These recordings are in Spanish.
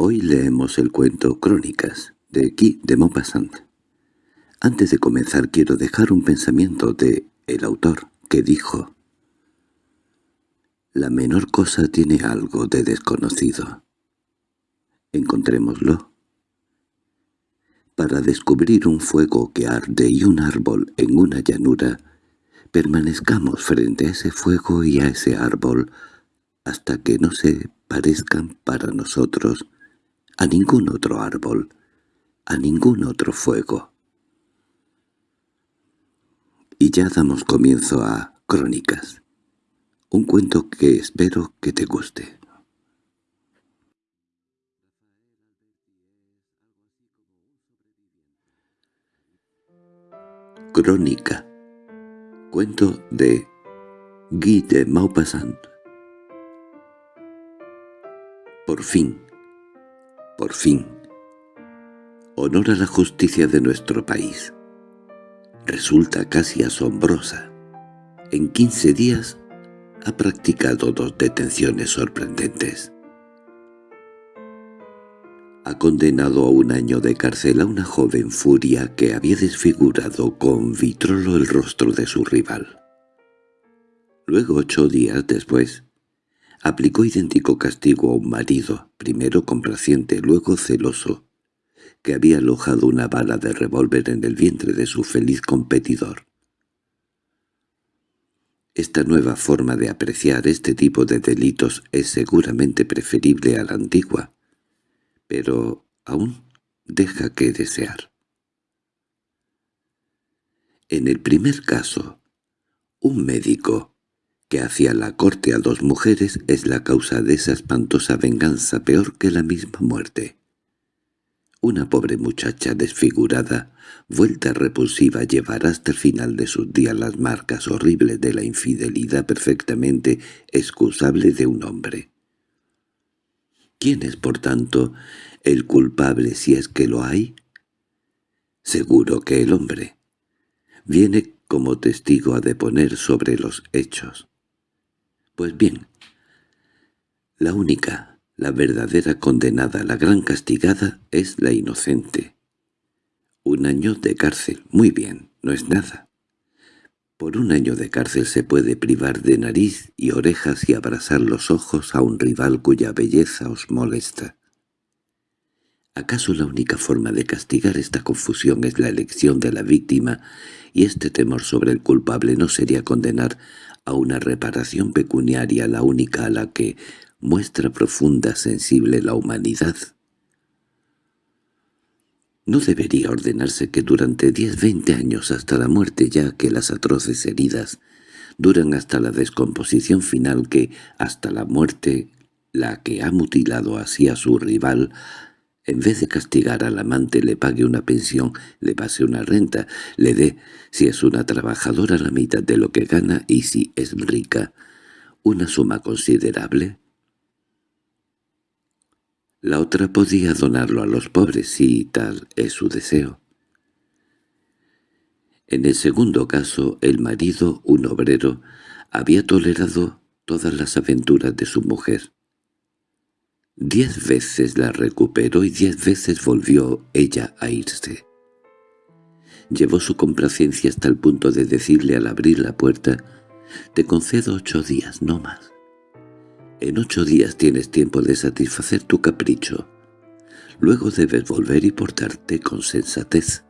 Hoy leemos el cuento Crónicas, de Guy de Maupassant. Antes de comenzar quiero dejar un pensamiento de el autor, que dijo La menor cosa tiene algo de desconocido. Encontrémoslo. Para descubrir un fuego que arde y un árbol en una llanura, permanezcamos frente a ese fuego y a ese árbol hasta que no se parezcan para nosotros a ningún otro árbol, a ningún otro fuego. Y ya damos comienzo a Crónicas, un cuento que espero que te guste. Crónica Cuento de Guy de Maupassant Por fin, por fin, honor a la justicia de nuestro país. Resulta casi asombrosa. En quince días ha practicado dos detenciones sorprendentes. Ha condenado a un año de cárcel a una joven furia que había desfigurado con vitrolo el rostro de su rival. Luego, ocho días después, Aplicó idéntico castigo a un marido, primero complaciente, luego celoso, que había alojado una bala de revólver en el vientre de su feliz competidor. Esta nueva forma de apreciar este tipo de delitos es seguramente preferible a la antigua, pero aún deja que desear. En el primer caso, un médico, que hacía la corte a dos mujeres es la causa de esa espantosa venganza peor que la misma muerte. Una pobre muchacha desfigurada, vuelta repulsiva, llevará hasta el final de sus días las marcas horribles de la infidelidad perfectamente excusable de un hombre. ¿Quién es, por tanto, el culpable si es que lo hay? Seguro que el hombre. Viene como testigo a deponer sobre los hechos. Pues bien, la única, la verdadera condenada, la gran castigada, es la inocente. Un año de cárcel, muy bien, no es nada. Por un año de cárcel se puede privar de nariz y orejas y abrazar los ojos a un rival cuya belleza os molesta. ¿Acaso la única forma de castigar esta confusión es la elección de la víctima y este temor sobre el culpable no sería condenar a una reparación pecuniaria la única a la que muestra profunda sensible la humanidad. No debería ordenarse que durante diez veinte años hasta la muerte ya que las atroces heridas duran hasta la descomposición final que hasta la muerte la que ha mutilado así a su rival en vez de castigar al amante le pague una pensión, le pase una renta, le dé, si es una trabajadora, la mitad de lo que gana y si es rica, una suma considerable. La otra podía donarlo a los pobres si tal es su deseo. En el segundo caso, el marido, un obrero, había tolerado todas las aventuras de su mujer. Diez veces la recuperó y diez veces volvió ella a irse. Llevó su complacencia hasta el punto de decirle al abrir la puerta, «Te concedo ocho días, no más. En ocho días tienes tiempo de satisfacer tu capricho. Luego debes volver y portarte con sensatez».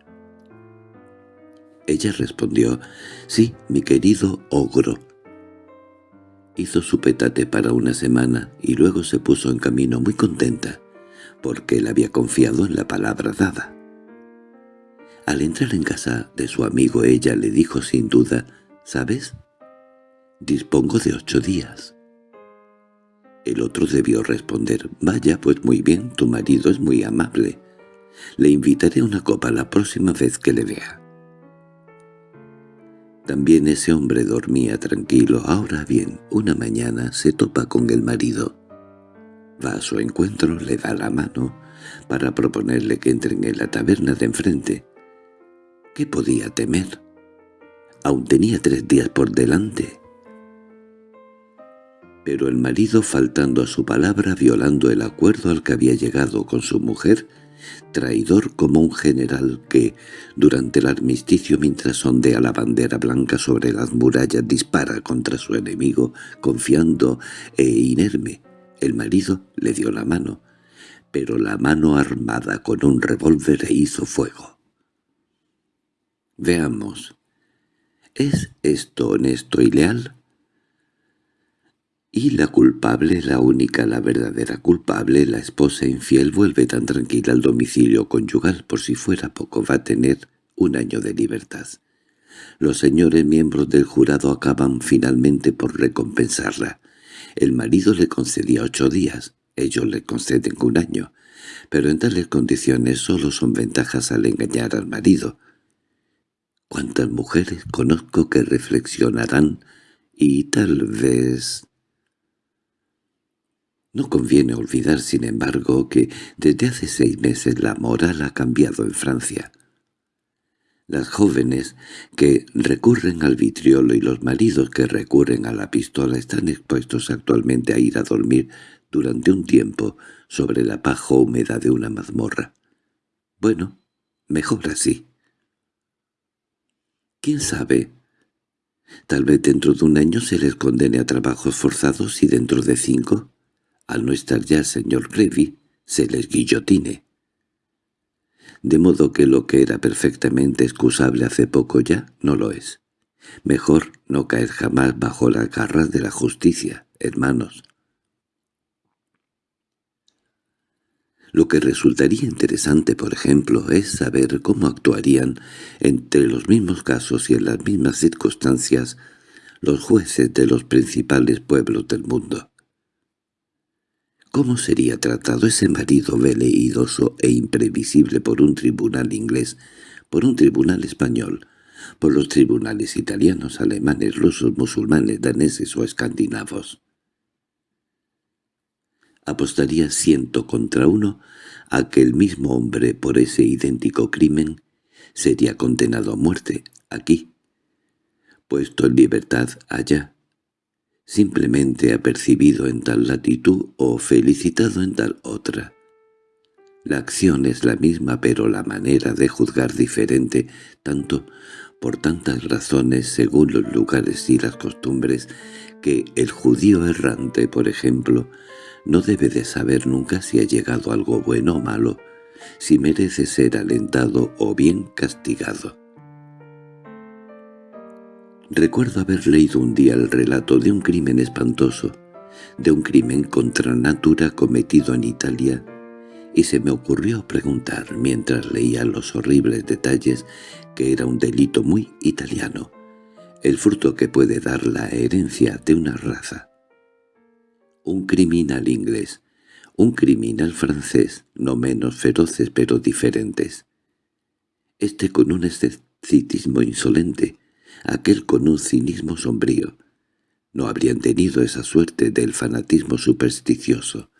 Ella respondió, «Sí, mi querido ogro, Hizo su petate para una semana y luego se puso en camino muy contenta, porque él había confiado en la palabra dada. Al entrar en casa de su amigo ella le dijo sin duda, «¿Sabes? Dispongo de ocho días». El otro debió responder, «Vaya, pues muy bien, tu marido es muy amable. Le invitaré a una copa la próxima vez que le vea». También ese hombre dormía tranquilo. Ahora bien, una mañana se topa con el marido. Va a su encuentro, le da la mano, para proponerle que entren en la taberna de enfrente. ¿Qué podía temer? Aún tenía tres días por delante. Pero el marido, faltando a su palabra, violando el acuerdo al que había llegado con su mujer, traidor como un general que, durante el armisticio mientras ondea la bandera blanca sobre las murallas, dispara contra su enemigo, confiando e inerme. El marido le dio la mano, pero la mano armada con un revólver le hizo fuego. Veamos. ¿Es esto honesto y leal? Y la culpable, la única, la verdadera culpable, la esposa infiel, vuelve tan tranquila al domicilio conyugal, por si fuera poco va a tener un año de libertad. Los señores miembros del jurado acaban finalmente por recompensarla. El marido le concedía ocho días, ellos le conceden un año, pero en tales condiciones solo son ventajas al engañar al marido. ¿Cuántas mujeres conozco que reflexionarán y tal vez no conviene olvidar, sin embargo, que desde hace seis meses la moral ha cambiado en Francia. Las jóvenes que recurren al vitriolo y los maridos que recurren a la pistola están expuestos actualmente a ir a dormir durante un tiempo sobre la paja húmeda de una mazmorra. Bueno, mejor así. ¿Quién sabe? Tal vez dentro de un año se les condene a trabajos forzados y dentro de cinco al no estar ya señor Grevy, se les guillotine. De modo que lo que era perfectamente excusable hace poco ya no lo es. Mejor no caer jamás bajo las garras de la justicia, hermanos. Lo que resultaría interesante, por ejemplo, es saber cómo actuarían entre los mismos casos y en las mismas circunstancias los jueces de los principales pueblos del mundo. ¿Cómo sería tratado ese marido veleidoso e imprevisible por un tribunal inglés, por un tribunal español, por los tribunales italianos, alemanes, rusos, musulmanes, daneses o escandinavos? Apostaría ciento contra uno a que el mismo hombre por ese idéntico crimen sería condenado a muerte aquí, puesto en libertad allá, simplemente apercibido en tal latitud o felicitado en tal otra. La acción es la misma pero la manera de juzgar diferente, tanto por tantas razones según los lugares y las costumbres, que el judío errante, por ejemplo, no debe de saber nunca si ha llegado algo bueno o malo, si merece ser alentado o bien castigado. Recuerdo haber leído un día el relato de un crimen espantoso, de un crimen contra natura cometido en Italia, y se me ocurrió preguntar, mientras leía los horribles detalles, que era un delito muy italiano, el fruto que puede dar la herencia de una raza. Un criminal inglés, un criminal francés, no menos feroces pero diferentes. Este con un escepticismo insolente, aquel con un cinismo sombrío. No habrían tenido esa suerte del fanatismo supersticioso,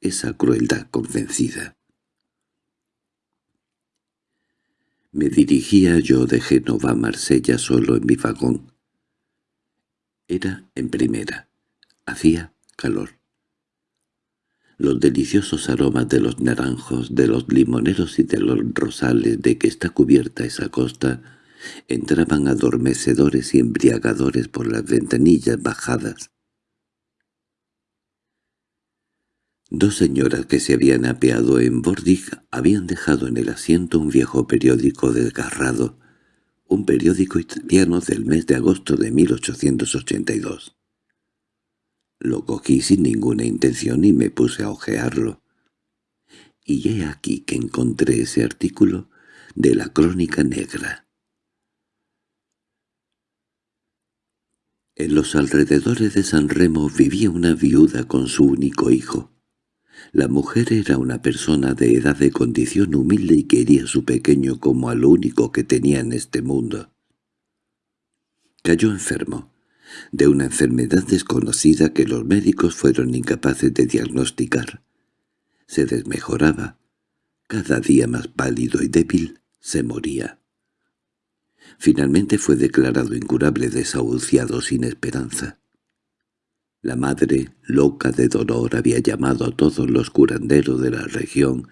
esa crueldad convencida. Me dirigía yo de Génova a Marsella solo en mi vagón. Era en primera. Hacía calor. Los deliciosos aromas de los naranjos, de los limoneros y de los rosales de que está cubierta esa costa entraban adormecedores y embriagadores por las ventanillas bajadas. Dos señoras que se habían apeado en Bordig habían dejado en el asiento un viejo periódico desgarrado, un periódico italiano del mes de agosto de 1882. Lo cogí sin ninguna intención y me puse a hojearlo. Y he aquí que encontré ese artículo de la Crónica Negra. En los alrededores de San Remo vivía una viuda con su único hijo. La mujer era una persona de edad de condición humilde y quería a su pequeño como a lo único que tenía en este mundo. Cayó enfermo, de una enfermedad desconocida que los médicos fueron incapaces de diagnosticar. Se desmejoraba, cada día más pálido y débil, se moría. Finalmente fue declarado incurable desahuciado sin esperanza. La madre, loca de dolor, había llamado a todos los curanderos de la región,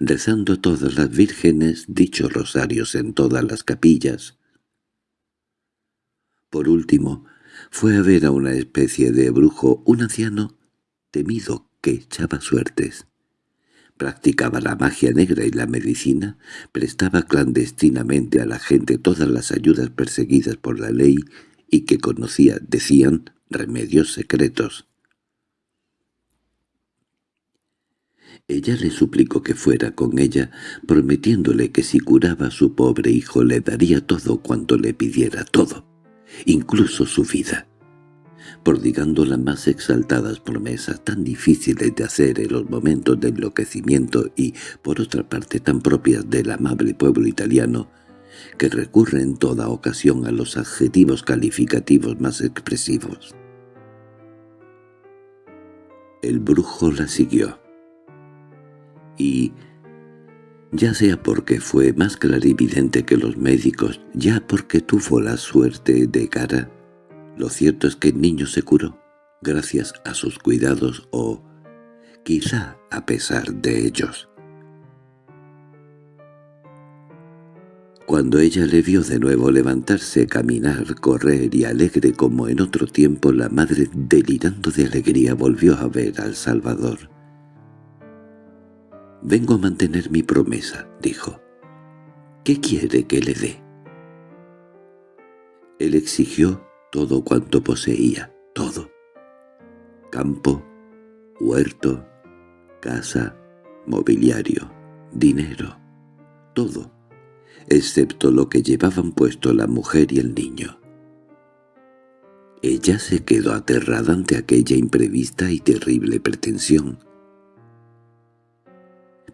rezando todas las vírgenes dichos rosarios en todas las capillas. Por último, fue a ver a una especie de brujo, un anciano temido que echaba suertes. Practicaba la magia negra y la medicina, prestaba clandestinamente a la gente todas las ayudas perseguidas por la ley y que conocía, decían, remedios secretos. Ella le suplicó que fuera con ella, prometiéndole que si curaba a su pobre hijo le daría todo cuanto le pidiera, todo, incluso su vida. Prodigando las más exaltadas promesas tan difíciles de hacer en los momentos de enloquecimiento y, por otra parte, tan propias del amable pueblo italiano, que recurre en toda ocasión a los adjetivos calificativos más expresivos. El brujo la siguió. Y, ya sea porque fue más clarividente que los médicos, ya porque tuvo la suerte de cara, lo cierto es que el niño se curó, gracias a sus cuidados o, quizá a pesar de ellos. Cuando ella le vio de nuevo levantarse, caminar, correr y alegre como en otro tiempo, la madre, delirando de alegría, volvió a ver al Salvador. «Vengo a mantener mi promesa», dijo. «¿Qué quiere que le dé?» Él exigió todo cuanto poseía, todo. Campo, huerto, casa, mobiliario, dinero, todo excepto lo que llevaban puesto la mujer y el niño. Ella se quedó aterrada ante aquella imprevista y terrible pretensión.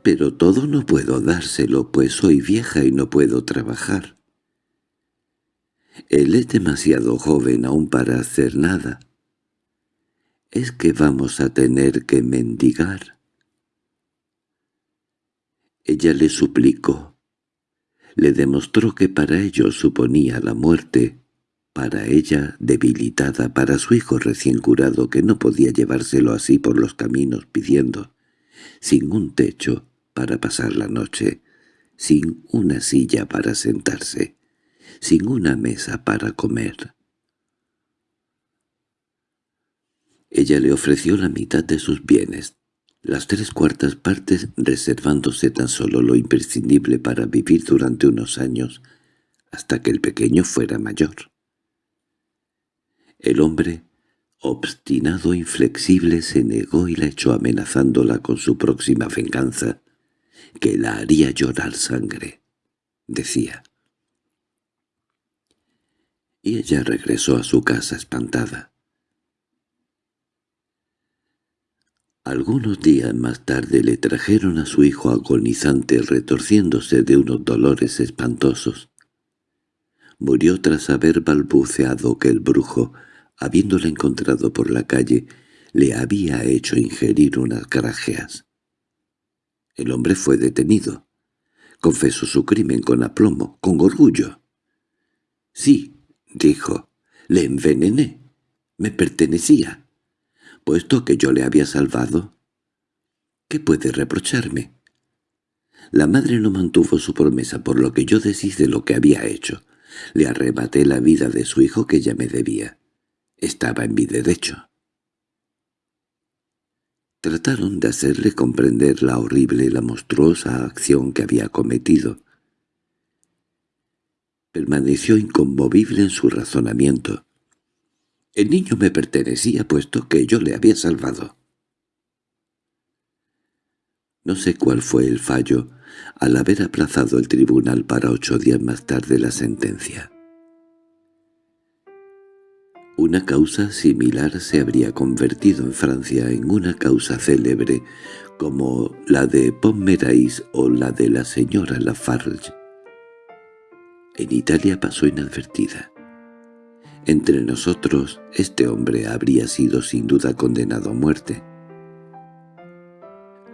«Pero todo no puedo dárselo, pues soy vieja y no puedo trabajar». Él es demasiado joven aún para hacer nada. ¿Es que vamos a tener que mendigar? Ella le suplicó le demostró que para ellos suponía la muerte, para ella debilitada, para su hijo recién curado que no podía llevárselo así por los caminos pidiendo, sin un techo para pasar la noche, sin una silla para sentarse, sin una mesa para comer. Ella le ofreció la mitad de sus bienes, las tres cuartas partes reservándose tan solo lo imprescindible para vivir durante unos años, hasta que el pequeño fuera mayor. El hombre, obstinado e inflexible, se negó y la echó amenazándola con su próxima venganza, que la haría llorar sangre, decía. Y ella regresó a su casa espantada. Algunos días más tarde le trajeron a su hijo agonizante retorciéndose de unos dolores espantosos. Murió tras haber balbuceado que el brujo, habiéndole encontrado por la calle, le había hecho ingerir unas grajeas. El hombre fue detenido. Confesó su crimen con aplomo, con orgullo. «Sí», dijo, «le envenené. Me pertenecía» puesto que yo le había salvado. ¿Qué puede reprocharme? La madre no mantuvo su promesa por lo que yo deshice lo que había hecho. Le arrebaté la vida de su hijo que ya me debía. Estaba en mi derecho. Trataron de hacerle comprender la horrible y la monstruosa acción que había cometido. Permaneció inconmovible en su razonamiento. El niño me pertenecía puesto que yo le había salvado. No sé cuál fue el fallo al haber aplazado el tribunal para ocho días más tarde la sentencia. Una causa similar se habría convertido en Francia en una causa célebre como la de Pomerais o la de la señora Lafarge. En Italia pasó inadvertida. Entre nosotros, este hombre habría sido sin duda condenado a muerte.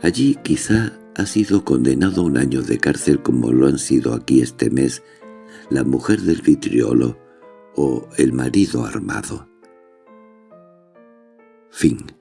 Allí quizá ha sido condenado a un año de cárcel como lo han sido aquí este mes la mujer del vitriolo o el marido armado. Fin